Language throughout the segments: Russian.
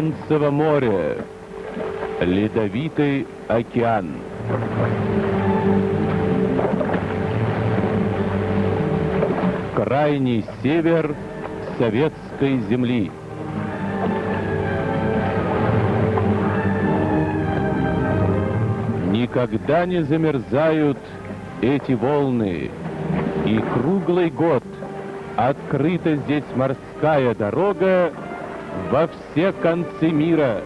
Баренцево море, Ледовитый океан. Крайний север советской земли. Никогда не замерзают эти волны, и круглый год открыта здесь морская дорога во все концы мира.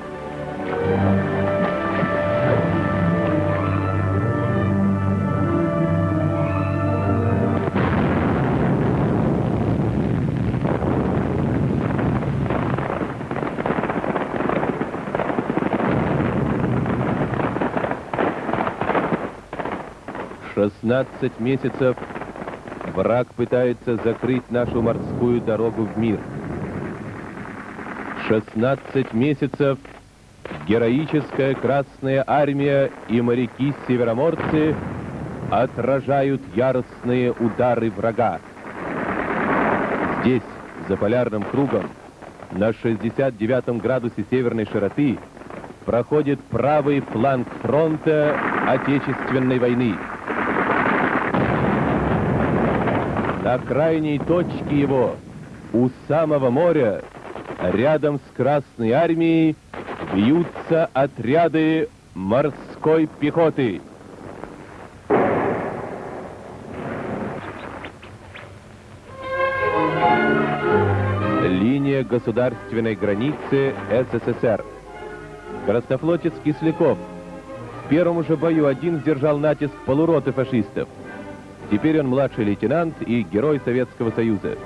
Шестнадцать месяцев враг пытается закрыть нашу морскую дорогу в мир. 16 месяцев героическая Красная Армия и моряки-североморцы отражают яростные удары врага. Здесь, за полярным кругом, на 69 градусе северной широты, проходит правый фланг фронта Отечественной войны. На крайней точке его, у самого моря, рядом с Красной Армией бьются отряды морской пехоты. Линия государственной границы СССР. Краснофлотец Кисляков. В первом же бою один сдержал натиск полуроты фашистов. Теперь он младший лейтенант и герой Советского Союза.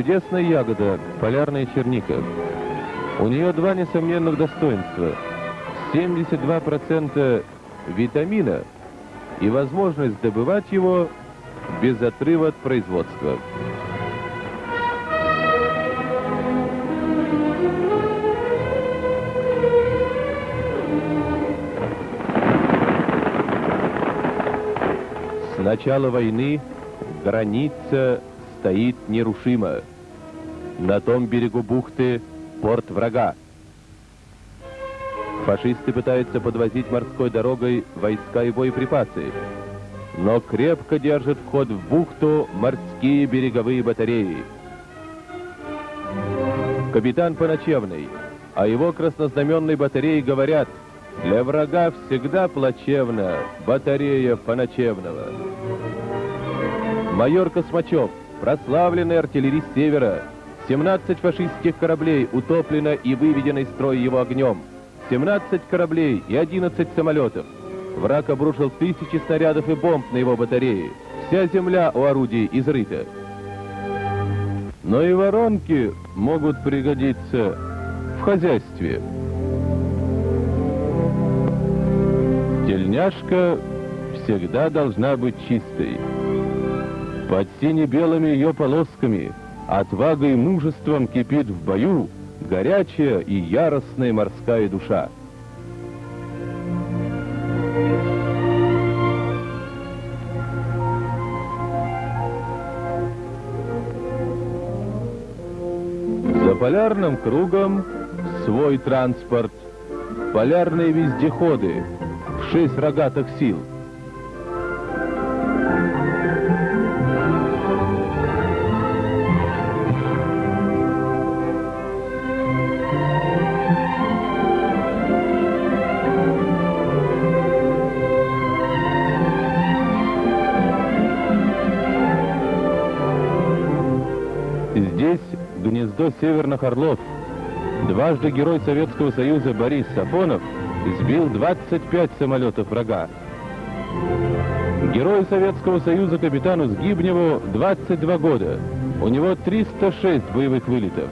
Чудесная ягода, полярная черника. У нее два несомненных достоинства. 72% витамина и возможность добывать его без отрыва от производства. С начала войны граница стоит нерушимо. На том берегу бухты порт врага. Фашисты пытаются подвозить морской дорогой войска и боеприпасы, но крепко держат вход в бухту морские береговые батареи. Капитан Поночевный, а его краснознаменной батареи говорят, для врага всегда плачевна батарея Поночевного. Майор Космачев, прославленный артиллерист Севера. 17 фашистских кораблей утоплено и выведено из строя его огнем. 17 кораблей и 11 самолетов. Враг обрушил тысячи снарядов и бомб на его батареи. Вся земля у орудий изрыта. Но и воронки могут пригодиться в хозяйстве. Тельняшка всегда должна быть чистой. Под сине-белыми ее полосками, отвагой и мужеством кипит в бою горячая и яростная морская душа. За полярным кругом свой транспорт, полярные вездеходы, шесть рогатых сил — северных орлов. Дважды герой Советского Союза Борис Сафонов сбил 25 самолетов врага. Герой Советского Союза капитану Сгибневу 22 года. У него 306 боевых вылетов.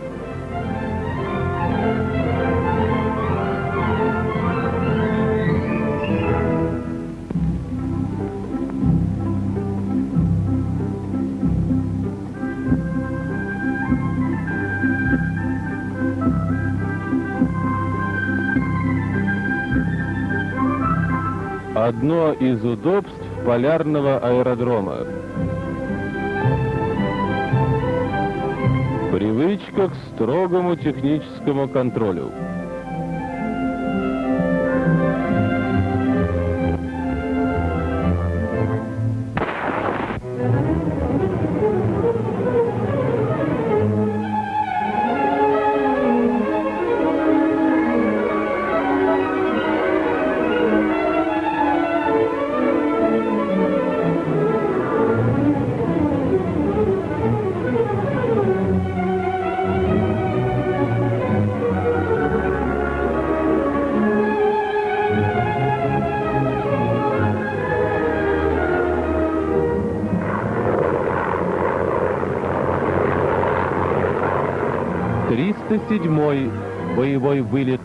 Одно из удобств полярного аэродрома. Привычка к строгому техническому контролю. 307-й боевой вылет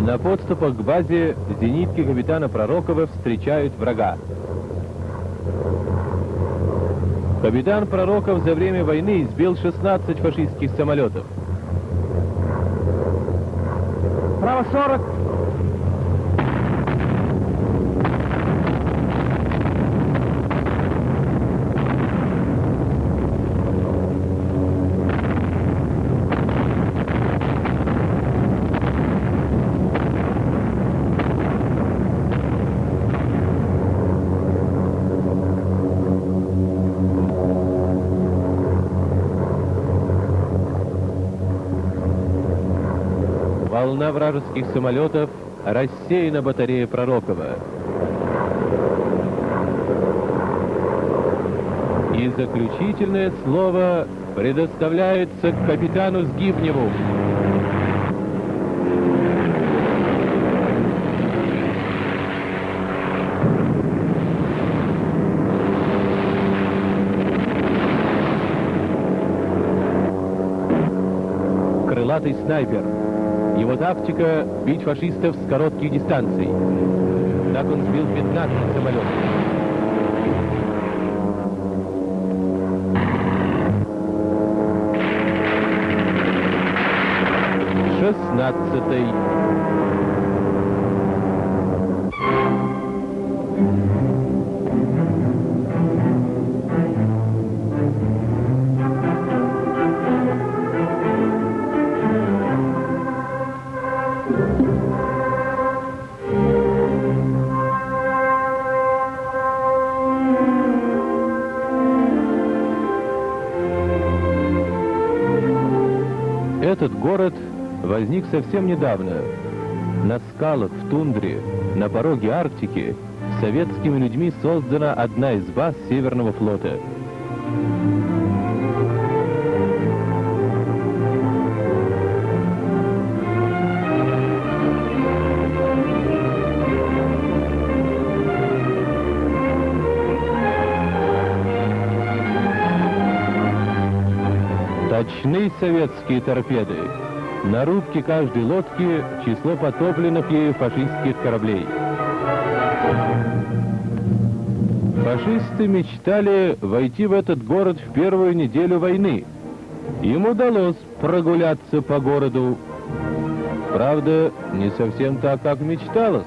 На подступах к базе зенитки капитана Пророкова встречают врага. Капитан Пророков за время войны избил 16 фашистских самолетов. Право 40, Волна вражеских самолетов рассеяна батарея Пророкова. И заключительное слово предоставляется капитану Сгибневу. Крылатый снайпер. Тактика — бить фашистов с коротких дистанций. Так он сбил 15 самолетов. Шестнадцатый. Совсем недавно. На скалах, в тундре, на пороге Арктики советскими людьми создана одна из баз Северного флота. Точны советские торпеды. На рубке каждой лодки число потопленных ею фашистских кораблей. Фашисты мечтали войти в этот город в первую неделю войны. Им удалось прогуляться по городу. Правда, не совсем так, как мечталось.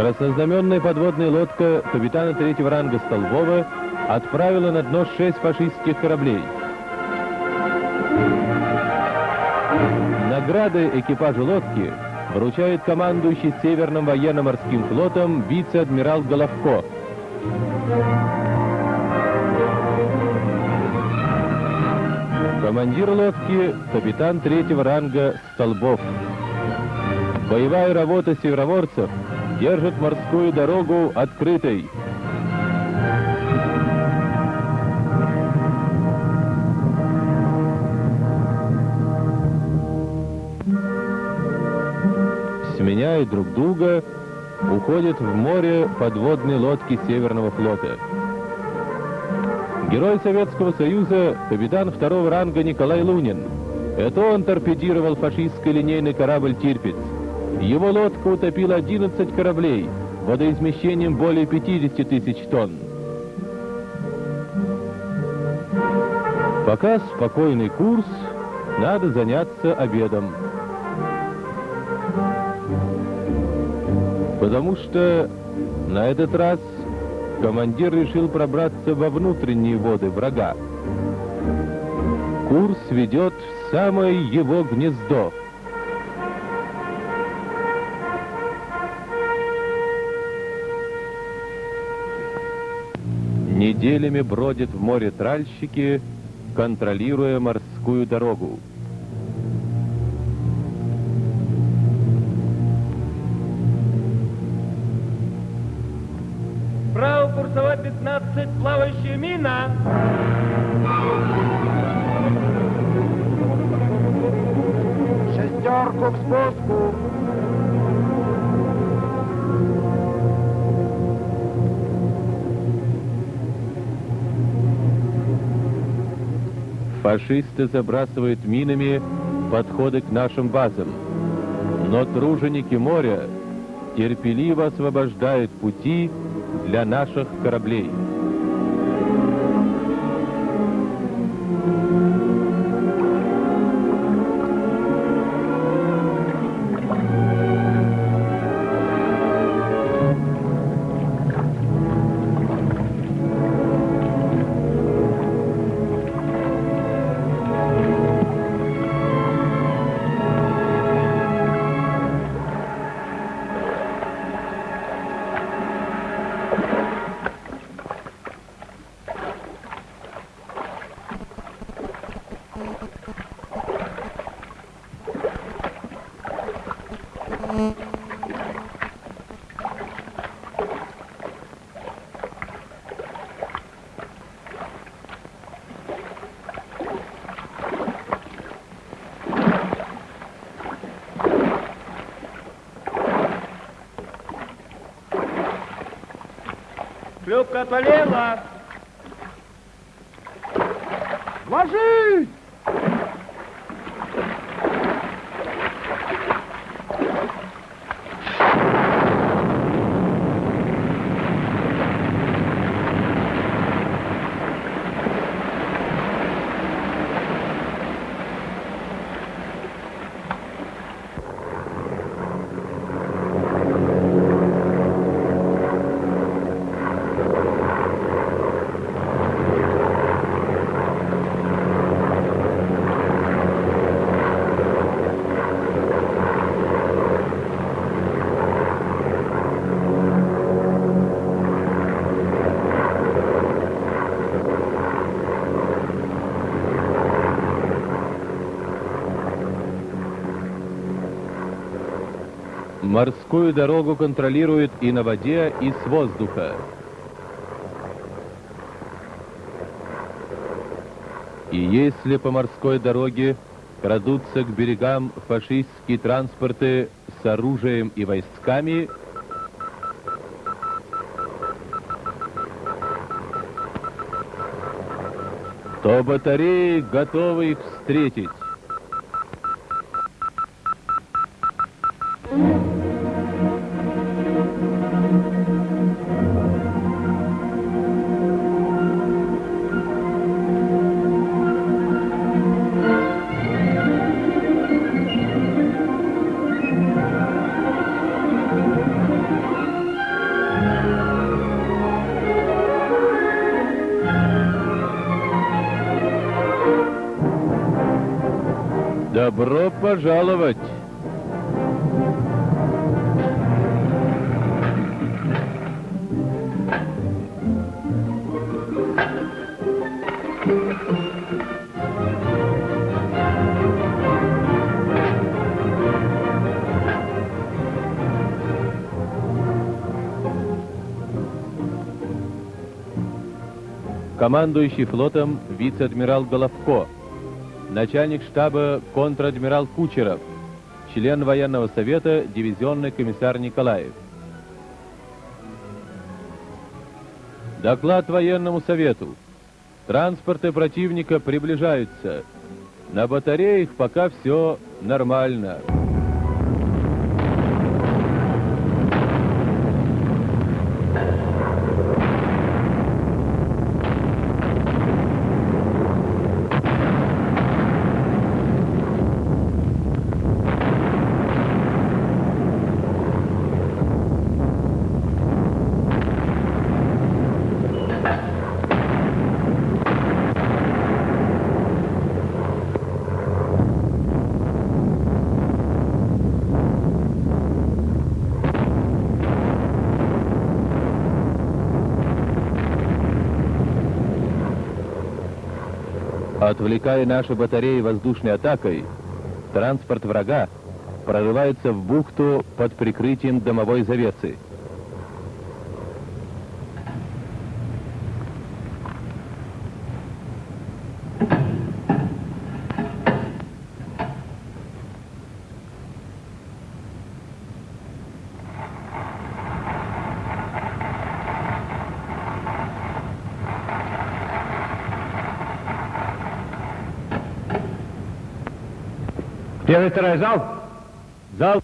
Краснознаменная подводная лодка капитана третьего ранга Столбова отправила на дно шесть фашистских кораблей. Награды экипажу лодки вручает командующий Северным военно-морским флотом вице-адмирал Головко. Командир лодки — капитан третьего ранга Столбов. Боевая работа североморцев держит морскую дорогу открытой. Сменяя друг друга, уходят в море подводные лодки Северного флота. Герой Советского Союза, капитан второго ранга Николай Лунин. Это он торпедировал фашистский линейный корабль «Тирпиц». Его лодка утопила 11 кораблей, водоизмещением более 50 тысяч тонн. Пока спокойный курс, надо заняться обедом. Потому что на этот раз командир решил пробраться во внутренние воды врага. Курс ведет в самое его гнездо. Неделями бродят в море тральщики, контролируя морскую дорогу. Право курсовой 15, плавающая мина. Шестерку к спуску. Фашисты забрасывают минами подходы к нашим базам. Но труженики моря терпеливо освобождают пути для наших кораблей. Шлюпка отвалила. Ложись! Морскую дорогу контролируют и на воде, и с воздуха. И если по морской дороге крадутся к берегам фашистские транспорты с оружием и войсками, то батареи готовы их встретить. Добро пожаловать! командующий флотом вице-адмирал Головко, начальник штаба контр-адмирал Кучеров, член военного совета дивизионный комиссар Николаев. Доклад военному совету. Транспорты противника приближаются. На батареях пока все нормально. Отвлекая наши батареи воздушной атакой, транспорт врага прорывается в бухту под прикрытием домовой завесы. Первый, второй, зал. Зал.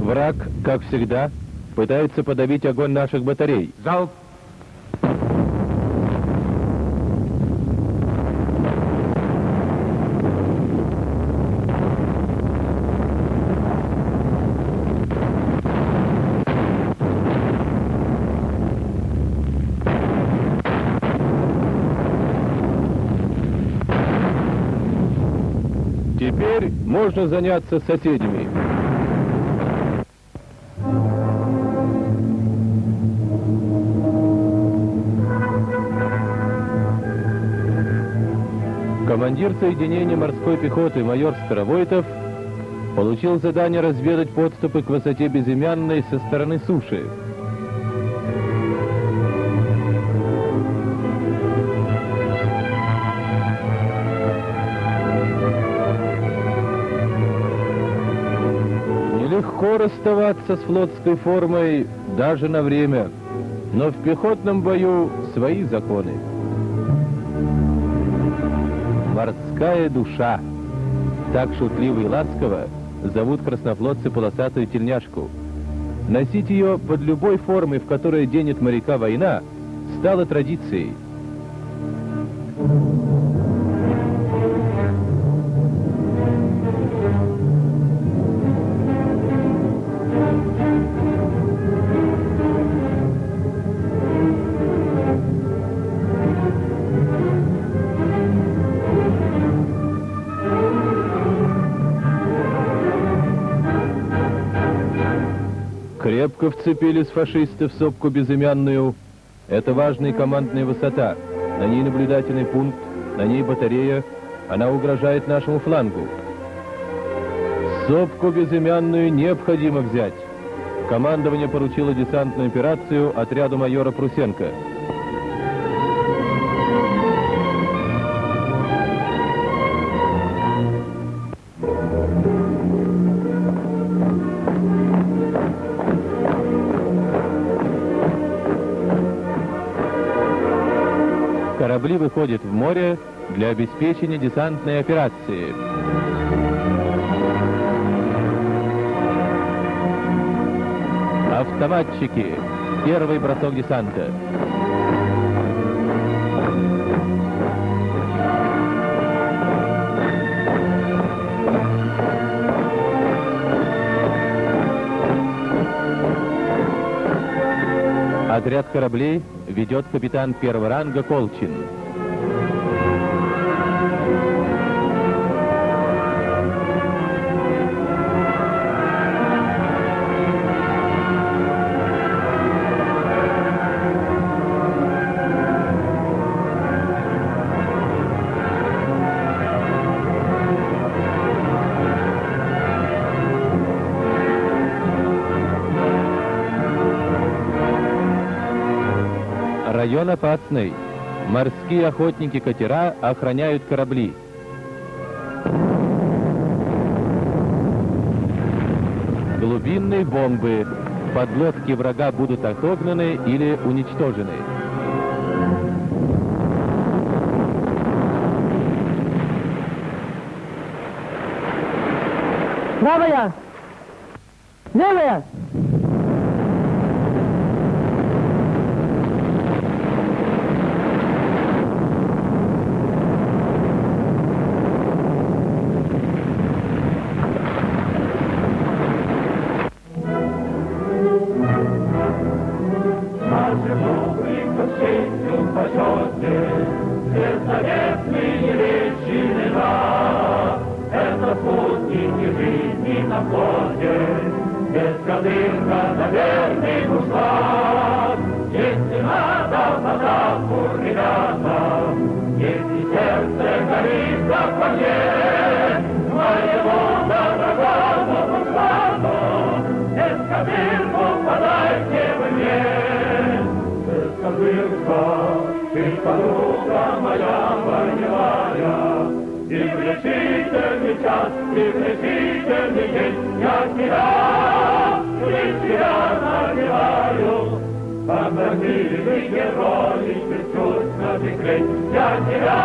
Враг, как всегда, пытается подавить огонь наших батарей. Залп. Теперь можно заняться соседями. Командир соединения морской пехоты майор Старовойтов получил задание разведать подступы к высоте Безымянной со стороны суши. Нелегко расставаться с флотской формой даже на время, но в пехотном бою свои законы. Морская душа. Так шутливо и ласково зовут краснофлотцы полосатую тельняшку. Носить ее под любой формой, в которой денет моряка война, стало традицией. Крепко вцепились фашисты в сопку безымянную. Это важная командная высота. На ней наблюдательный пункт, на ней батарея. Она угрожает нашему флангу. Сопку безымянную необходимо взять. Командование поручило десантную операцию отряду майора Прусенко. Корабли выходят в море для обеспечения десантной операции. Автоматчики. Первый бросок десанта. Разряд кораблей ведет капитан первого ранга Колчин. Район опасный. Морские охотники-катера охраняют корабли. Глубинные бомбы. Подлодки врага будут отогнаны или уничтожены. Правая! Нашему приключению почете, Бесновесные речи лежат. Это спутники жизни на флоте, Бескозырка на верный ушлат. Если надо атаку, ребята, Если сердце горит, как пожет, ты подруга моя боевая, И в решительный час, и в решительный день Я тебя, лишь тебя надеваю, Как милый герой, чуть на секрет. Я тебя,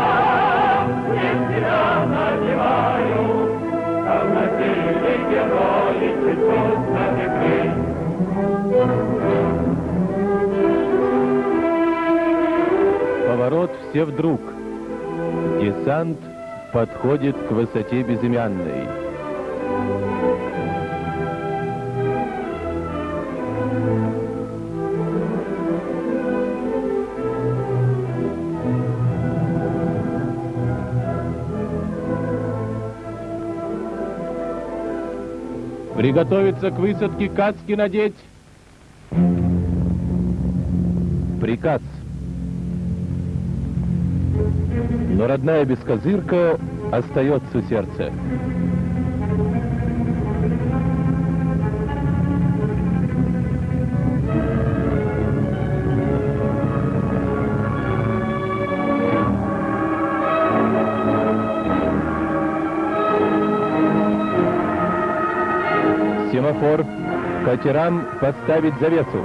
лишь тебя надеваю, Как милый герой, чуть на секрет. Поворот все вдруг. Десант подходит к высоте безымянной. Приготовиться к высадке, каски надеть. Приказ. Но родная бескозырка остается в сердце. Семафор. Катерам поставить завесу.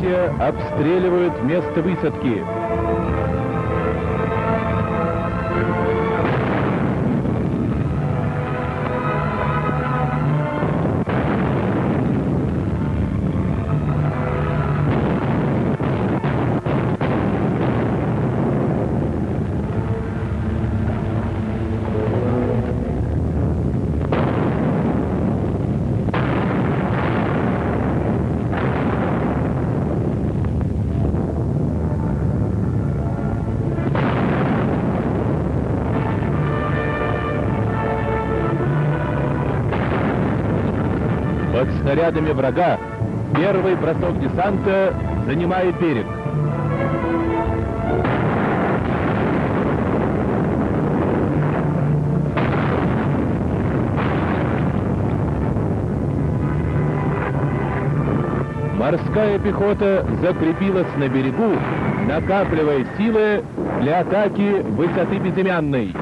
Прикрытия обстреливают место высадки. зарядами врага. Первый бросок десанта занимает берег. Морская пехота закрепилась на берегу, накапливая силы для атаки высоты безымянной.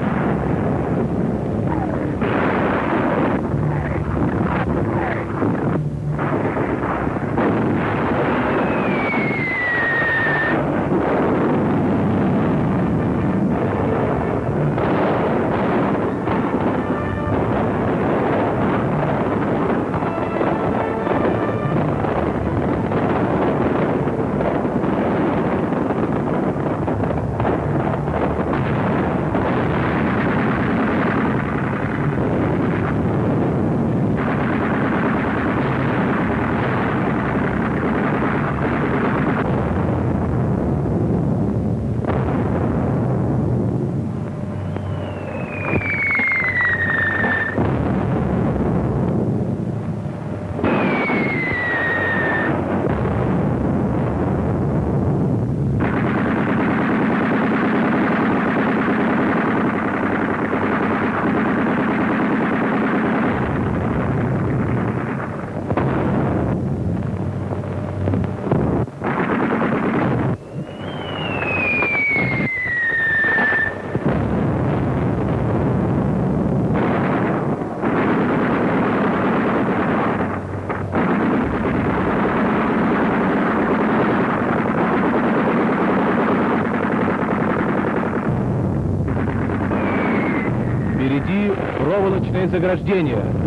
Проволочное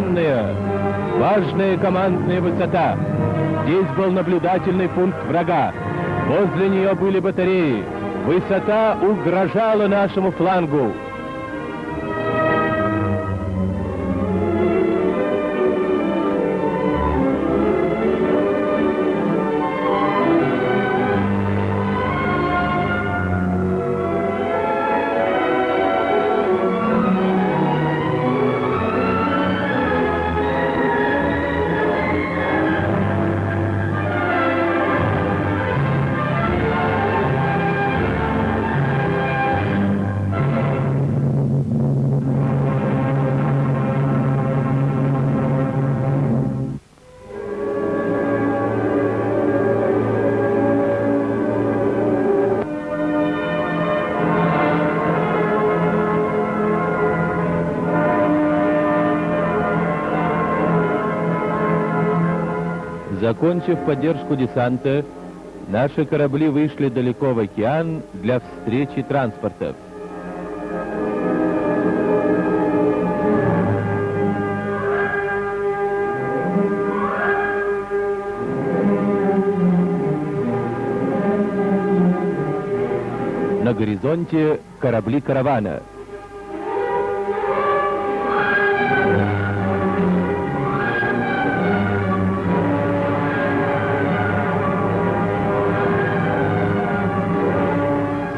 безымянная. Важная командная высота. Здесь был наблюдательный пункт врага. Возле нее были батареи. Высота угрожала нашему флангу. Закончив поддержку десанта, наши корабли вышли далеко в океан для встречи транспортов. На горизонте корабли каравана.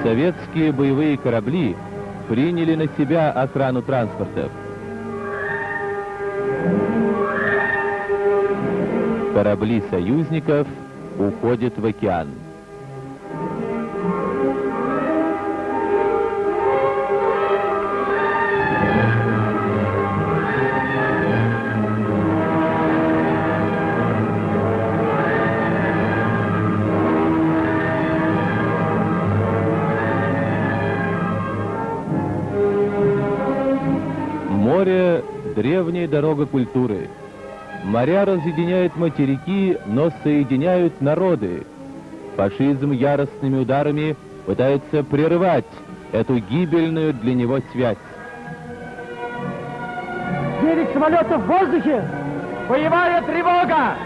Советские боевые корабли приняли на себя охрану транспортов. Корабли союзников уходят в океан. Древняя дорога культуры. Моря разъединяют материки, но соединяют народы. Фашизм яростными ударами пытается прерывать эту гибельную для него связь. Девять самолетов в воздухе! Боевая тревога!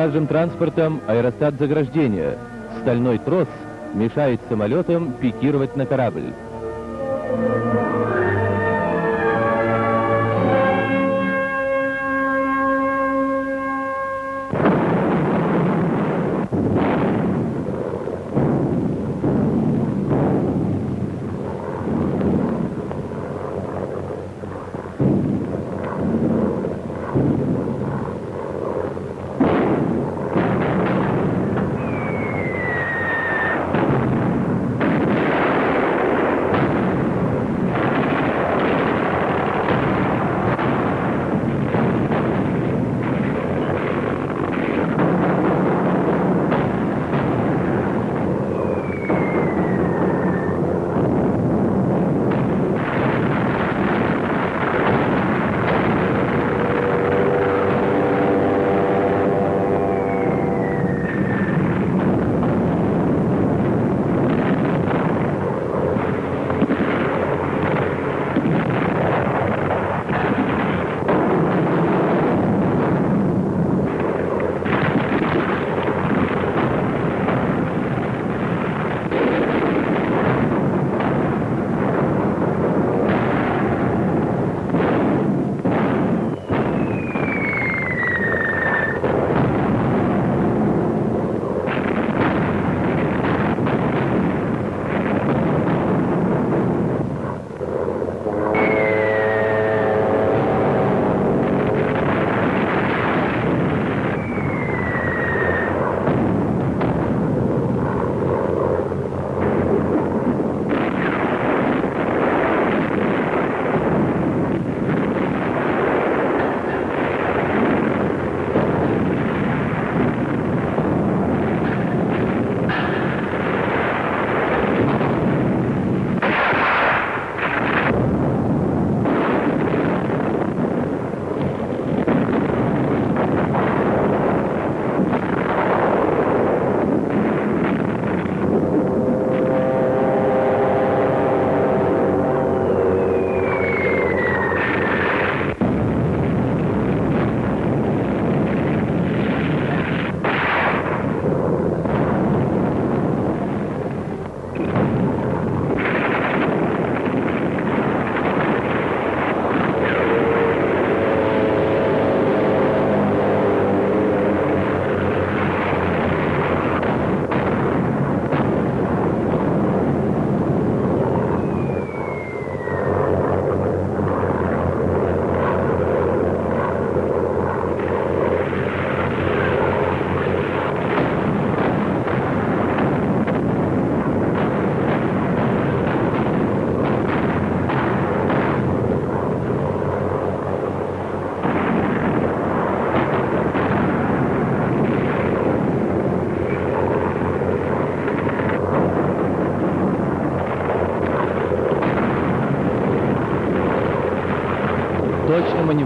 Каждым транспортом аэростат заграждения. Стальной трос мешает самолетам пикировать на корабль.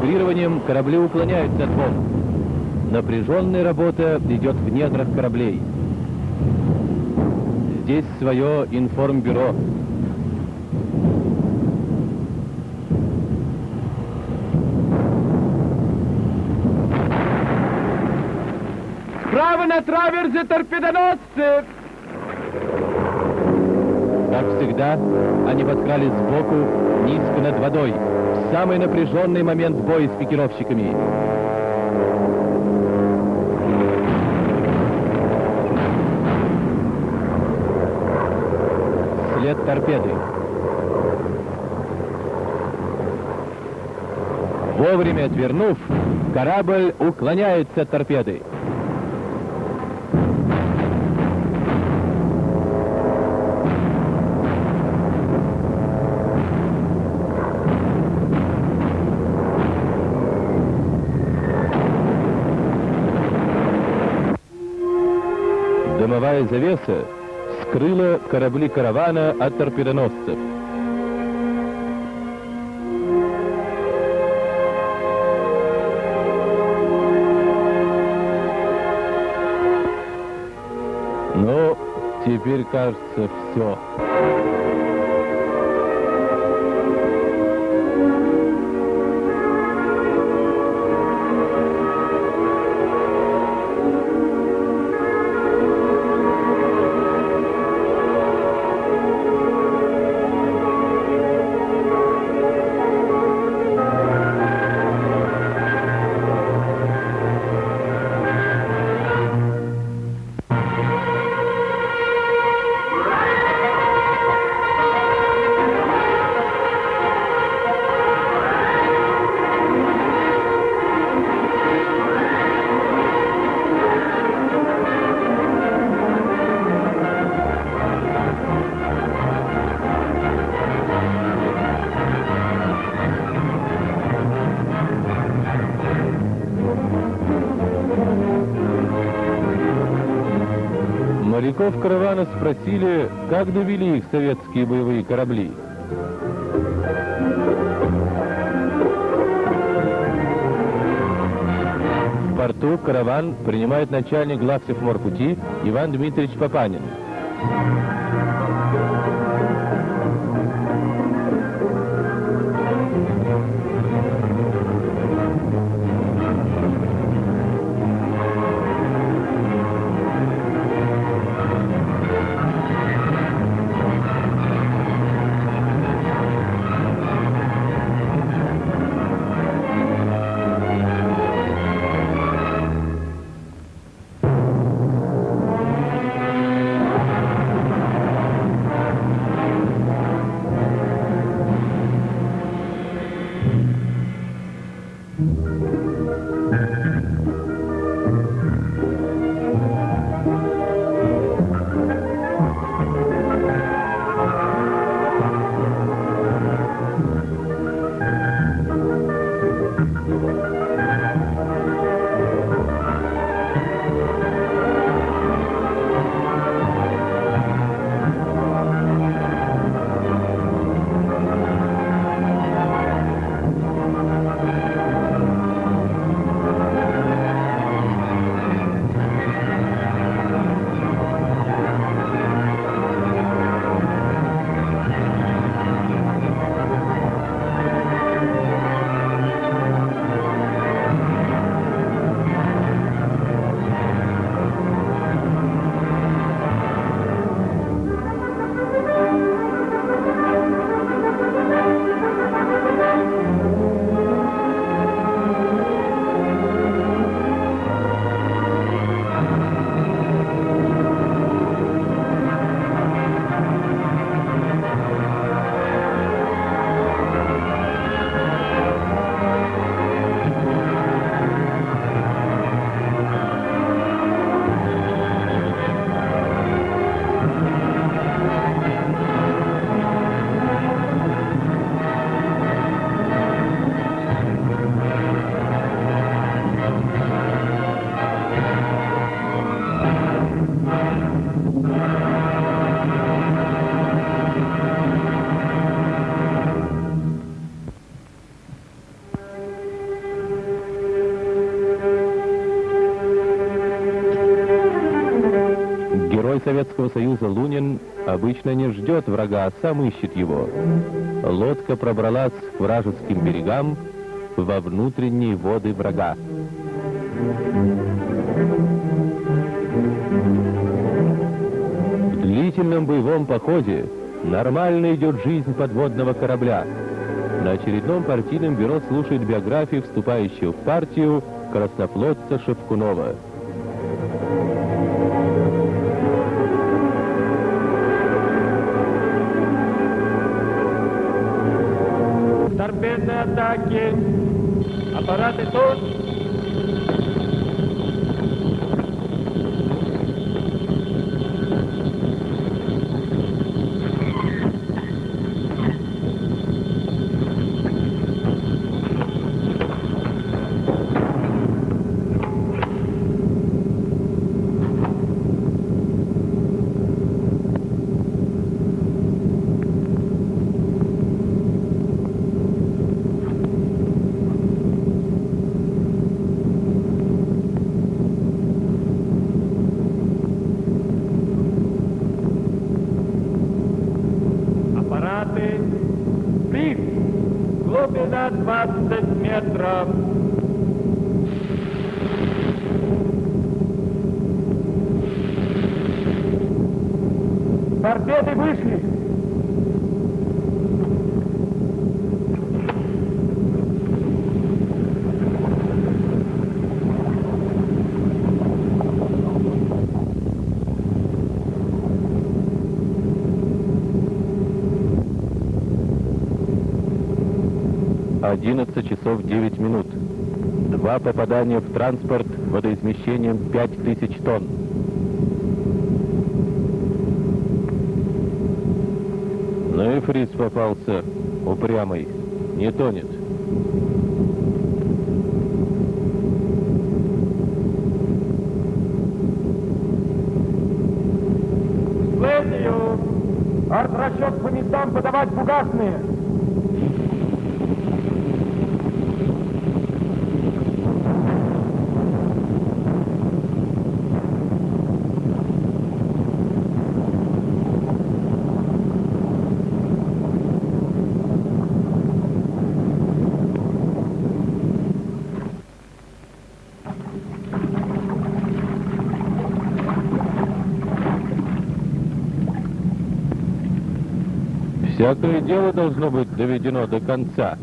Маневрированием корабли уклоняются от волн. Напряженная работа идет в недрах кораблей. Здесь свое информбюро. Справа на траверзе торпедоносцы! Как всегда, они подкрались сбоку, низко над водой, самый напряженный момент боя с пикировщиками. След торпеды. Вовремя отвернув, корабль уклоняется от торпеды. Дымовая завеса скрыла корабли каравана от торпедоносцев. Ну, теперь кажется все. Спросили, как довели их советские боевые корабли. В порту караван принимает начальник главсевморпути Иван Дмитриевич Папанин. Советского Союза Лунин обычно не ждет врага, а сам ищет его. Лодка пробралась к вражеским берегам во внутренние воды врага. В длительном боевом походе нормально идет жизнь подводного корабля. На очередном партийном бюро слушает биографии вступающего в партию краснофлотца Шевкунова. Απ' αρράτε το! um, 11 часов 9 минут. Два попадания в транспорт водоизмещением 5000 тонн. Ну и фриз попался упрямый, не тонет. Артрасчет по местам подавать бугасные Всякое дело должно быть доведено до конца.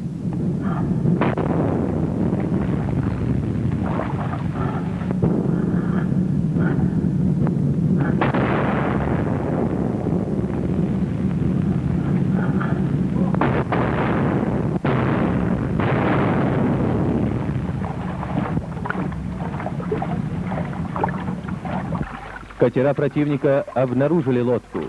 Катера противника обнаружили лодку.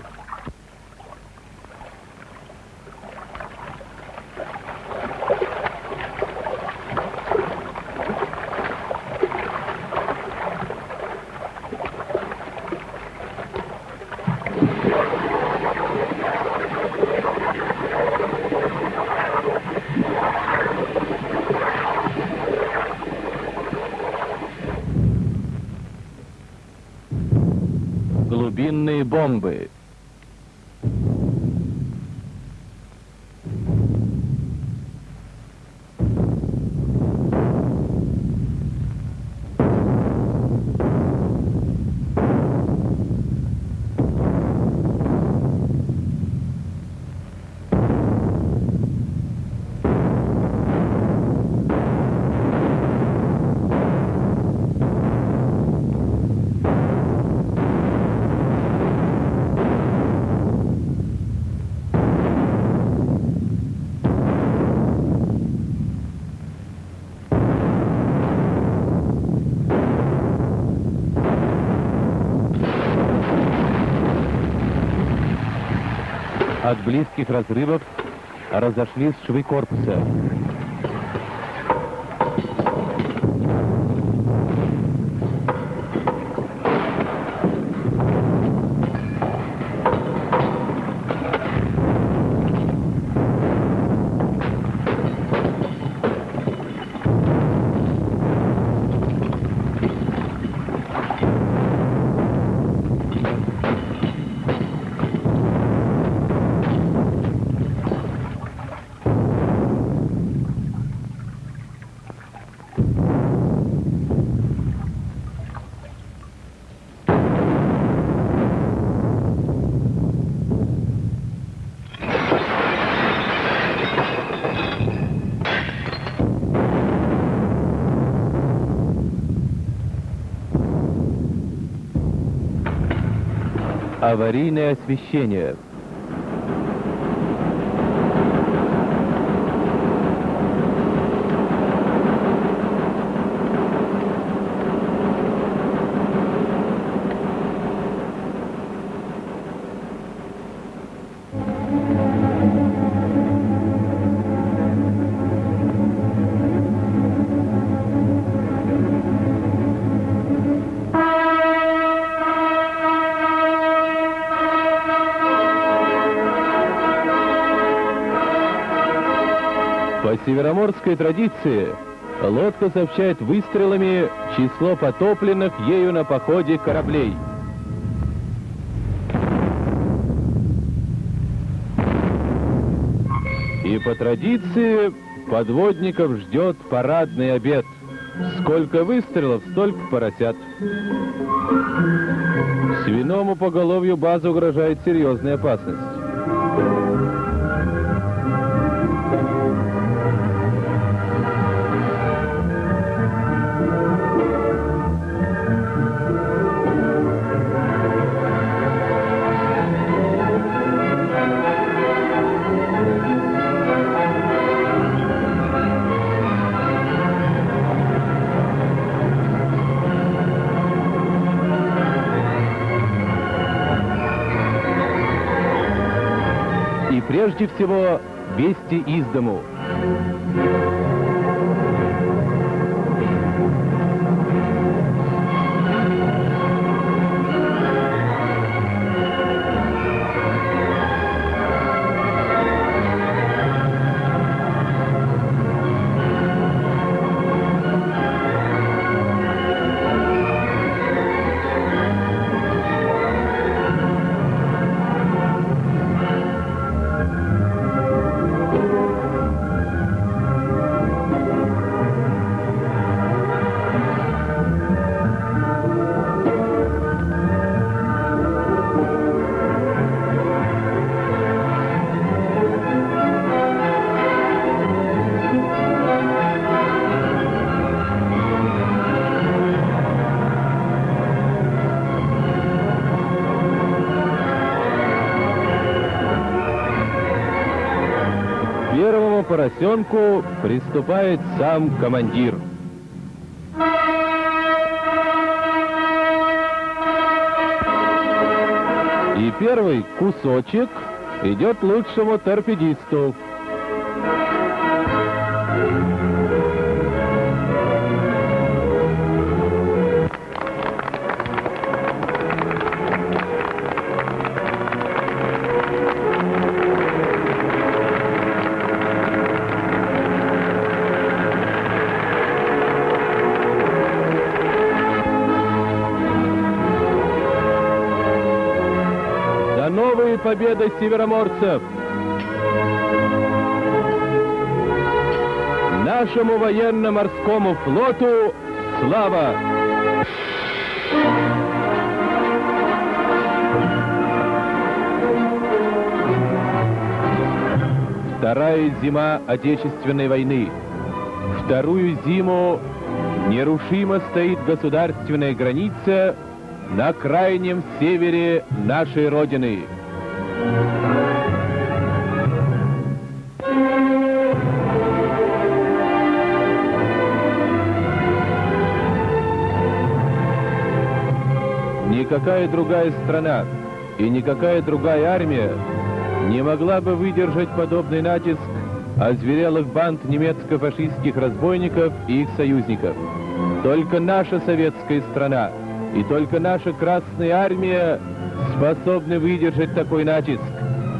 От близких разрывов разошлись швы корпуса. Аварийное освещение. По североморской традиции лодка сообщает выстрелами число потопленных ею на походе кораблей. И по традиции подводников ждет парадный обед. Сколько выстрелов, столько поросят. Свиному поголовью базы угрожает серьезная опасность. Прежде всего вести из дому. Поросенку приступает сам командир. И первый кусочек идет лучшему торпедисту. Победы североморцев! Нашему военно-морскому флоту слава! Вторая зима Отечественной войны. Вторую зиму нерушимо стоит государственная граница на крайнем севере нашей Родины. Никакая другая страна и никакая другая армия не могла бы выдержать подобный натиск озверелых банд немецко-фашистских разбойников и их союзников. Только наша советская страна и только наша Красная Армия способны выдержать такой натиск.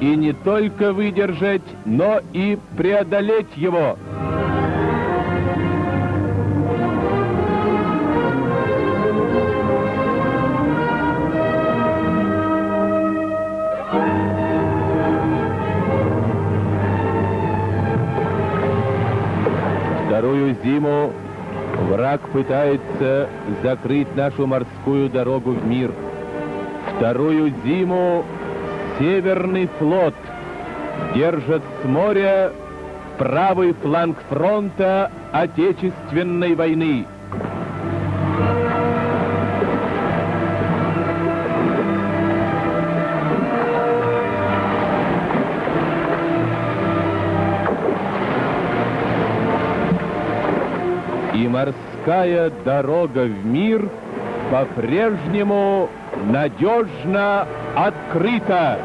И не только выдержать, но и преодолеть его. Вторую зиму враг пытается закрыть нашу морскую дорогу в мир. Вторую зиму Северный флот держит с моря правый фланг фронта Отечественной войны. И морская дорога в мир — по-прежнему надежно открыта.